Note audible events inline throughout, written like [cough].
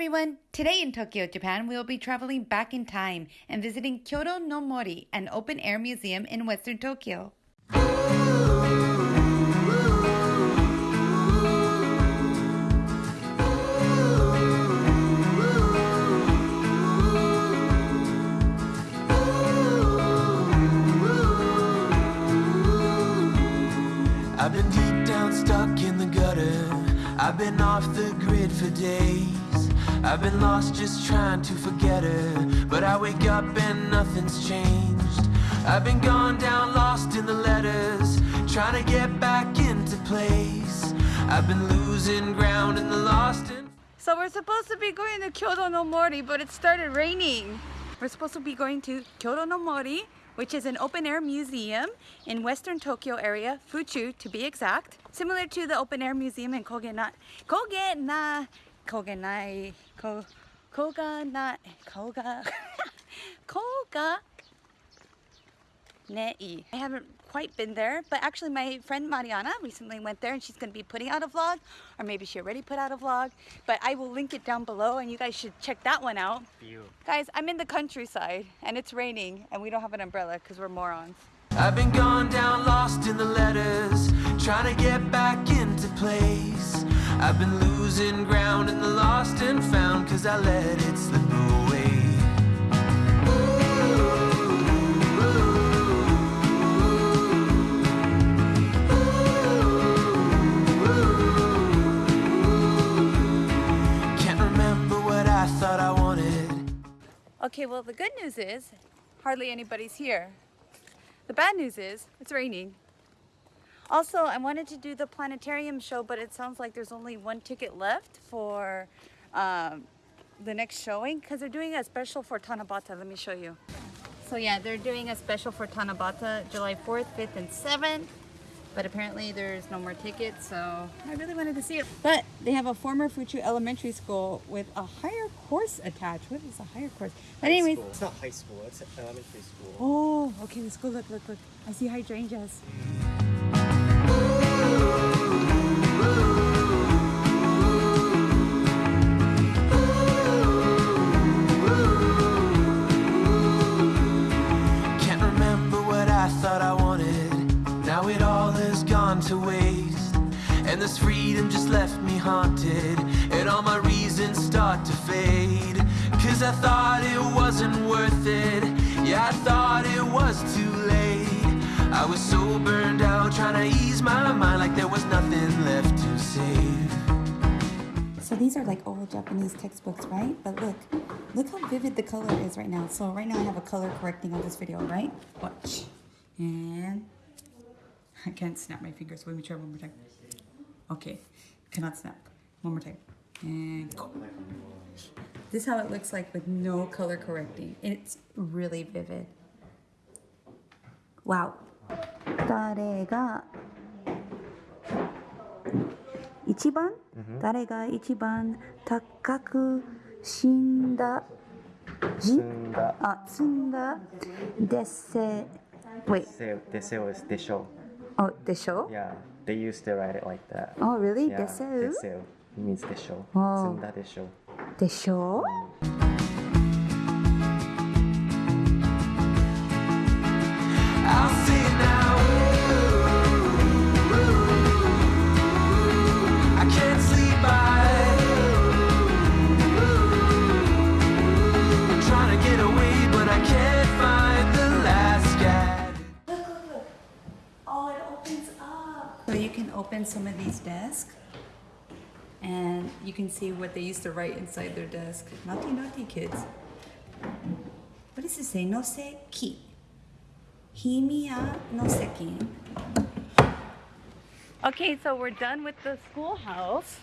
everyone! Today in Tokyo, Japan, we will be traveling back in time and visiting Kyodo no Mori, an open air museum in western Tokyo. I've been deep down stuck in the gutter. I've been off the grid for days. I've been lost just trying to forget her. But I wake up and nothing's changed. I've been gone down lost in the letters. Trying to get back into place. I've been losing ground in the lost and So we're supposed to be going to Kyodo no Mori, but it started raining. We're supposed to be going to Kyodo no Mori, which is an open air museum in western Tokyo area, Fuchu to be exact. Similar to the open air museum in Kogena, Kogena, Kogenai, Ko, Koga na, [laughs] Koga, Koga Nei. I haven't quite been there, but actually my friend Mariana recently went there and she's going to be putting out a vlog, or maybe she already put out a vlog, but I will link it down below and you guys should check that one out. Guys, I'm in the countryside and it's raining and we don't have an umbrella because we're morons. I've been gone down lost in the letters, trying to get back into place. I've been losing ground in the lost and found, cause I let it slip away. Can't remember what I thought I wanted. Okay, well the good news is hardly anybody's here. The bad news is it's raining. Also, I wanted to do the planetarium show, but it sounds like there's only one ticket left for um, the next showing because they're doing a special for Tanabata. Let me show you. So yeah, they're doing a special for Tanabata July 4th, 5th, and 7th. But apparently there's no more tickets, so I really wanted to see it. But they have a former Fuchu Elementary School with a higher course attached. What is a higher course? But High anyways, school. It's not high school, it's elementary school. Oh, okay, let's go look, look, look. I see hydrangeas. Now it all has gone to waste. And this freedom just left me haunted. These are like old Japanese textbooks, right? But look, look how vivid the color is right now. So right now I have a color correcting on this video, right? Watch. And [laughs] I can't snap my fingers. Let me try one more time. Okay, cannot snap. One more time. And go. This is how it looks like with no color correcting. It's really vivid. Wow. 誰が一番、うん、誰が一番かく死んだ？死んだ。あ積んだ？でせでせでせをでしょう。おでしょう？Yeah, they used to write it like that. Really? Yeah, でう？水でしょう。積んだでしょう。でしょう、can open some of these desks and you can see what they used to write inside their desk naughty naughty kids what does it say no se ki Himiya no sekin. Okay, so we're done with the schoolhouse.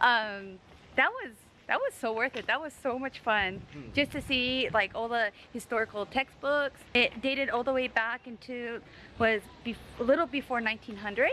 Um, that was that was so worth it. That was so much fun just to see like all the historical textbooks. It dated all the way back into was bef- a little before 1900.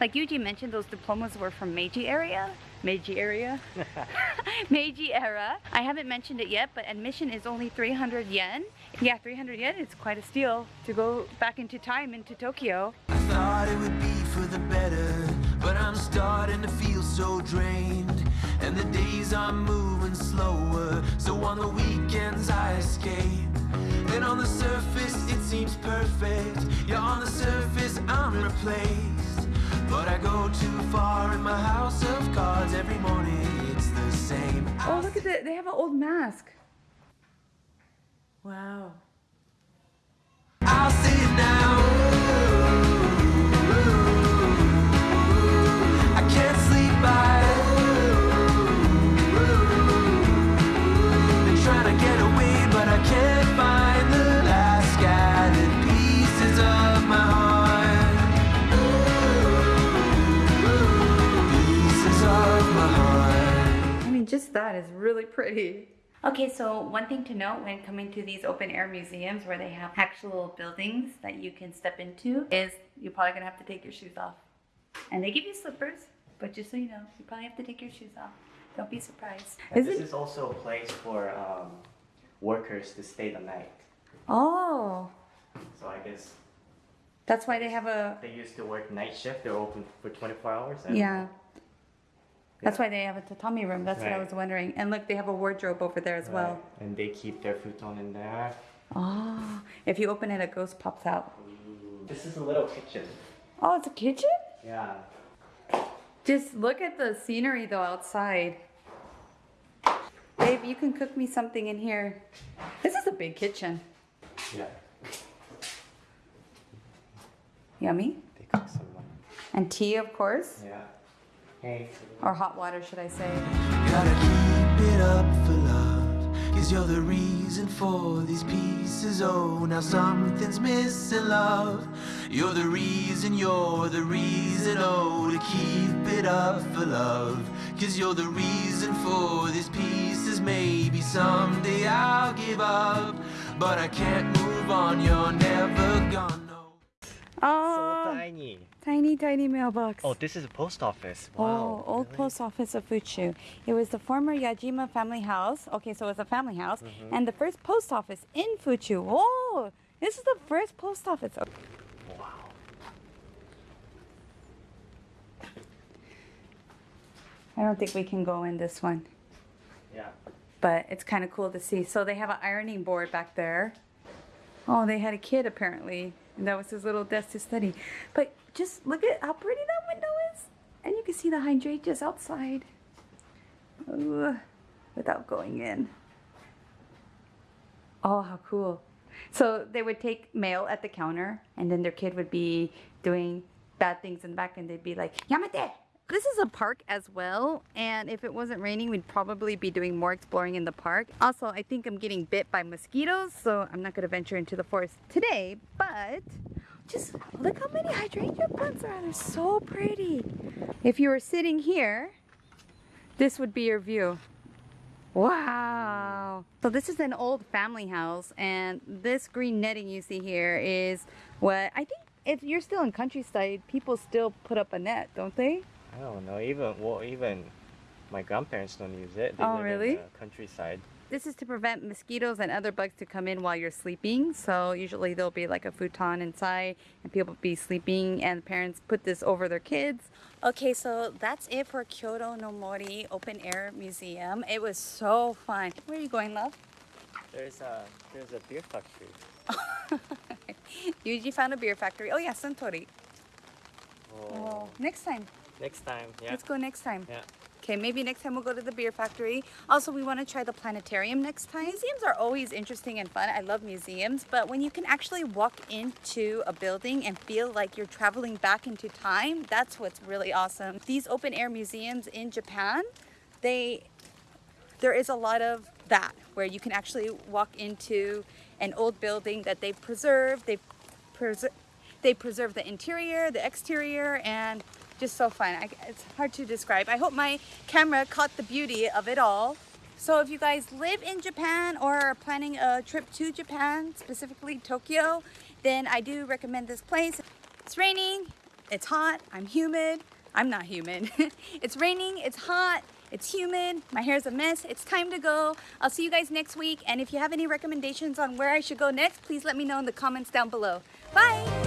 Like Yuji mentioned, those diplomas were from Meiji area. Meiji area. [laughs] [laughs] Meiji era. I haven't mentioned it yet, but admission is only 300 yen. Yeah, 300 yen is quite a steal to go back into time into Tokyo. I thought it would be for the better, but I'm starting to feel so drained. And the days are moving slower. So on the weekends I escape. And on the surface it seems perfect. Yeah, on the surface old mask. Wow. Just that is really pretty. Okay, so one thing to note when coming to these open air museums where they have actual buildings that you can step into is you're probably gonna have to take your shoes off. And they give you slippers, but just so you know, you probably have to take your shoes off. Don't be surprised. And Is this it? is also a place for um, workers to stay the night. Oh, So I guess that's why they have a. they used to work night shift. They're open for 24 hours. and- Yeah. That's why they have a tatami room. That's what I Right. was wondering. And look, they have a wardrobe over there as well. Right. And they keep their futon in there. Oh, if you open it, a ghost pops out. This is a little kitchen. Oh, it's a kitchen? Yeah. Just look at the scenery though outside. Babe, you can cook me something in here. This is a big kitchen. Yeah. Yummy. They cook some. uh, And tea, of course. Yeah. Or hot water, should I say. Gotta keep it up for love. Cause you're the reason for these pieces. Oh, now something's missing, love. You're the reason, you're the reason. Oh, to keep it up for love. Cause you're the reason for these pieces. Maybe someday I'll give up. But I can't move on, you're never gonna know. so tiny. tiny, tiny mailbox. Oh, this is a post office. Oh, Wow. old really? post office of Fuchu. It was the former Yajima family house. Okay, so it's a family house. Mm-hmm. And the first post office in Fuchu. Oh, this is the first post office. Oh, Wow. I don't think we can go in this one, Yeah. but it's kind of cool to see. So they have an ironing board back there. Oh, they had a kid apparently, and that was his little desk to study. But just look at how pretty that window is. And you can see the hydrangeas outside. Ooh, without going in. Oh, how cool. So they would take mail at the counter, and then their kid would be doing bad things in the back, and they'd be like, Yamate! This is a park as well, and if it wasn't raining, we'd probably be doing more exploring in the park. Also, I think I'm getting bit by mosquitoes, so I'm not to venture into the forest today, but just look how many hydrangea plants are. They're so pretty. If you were sitting here, this would be your view. Wow. So this is an old family house and this green netting you see here is what I think if you're still in countryside, people still put up a net, don't they? I don't know. Even well, even my grandparents don't use it. They Oh, live really? in the countryside. This is to prevent mosquitoes and other bugs to come in while you're sleeping. So usually there'll be like a futon inside and people be sleeping and parents put this over their kids. Okay, so that's it for Kyodo no Mori Open Air Museum. It was so fun. Where are you going, love? There's a there's a beer factory. [laughs] Yuji found a beer factory. Oh yeah, Suntory. Oh. Oh, next time. Next time, yeah. Let's go next time. Yeah. Okay, maybe next time we'll go to the beer factory. Also, we want to try the planetarium next time. Museums are always interesting and fun. I love museums, but when you can actually walk into a building and feel like you're traveling back into time, that's what's really awesome. These open air museums in Japan, they there is a lot of that where you can actually walk into an old building that they've preserved. They've preser- they preserve the interior, the exterior, and just so fun. I, it's hard to describe. I hope my camera caught the beauty of it all. So if you guys live in Japan or are planning a trip to Japan, specifically Tokyo, then I do recommend this place. It's raining, it's hot, I'm humid. I'm not humid. [laughs] it's raining, it's hot, it's humid, my hair's a mess. It's time to go. I'll see you guys next week. And if you have any recommendations on where I should go next, please let me know in the comments down below. Bye!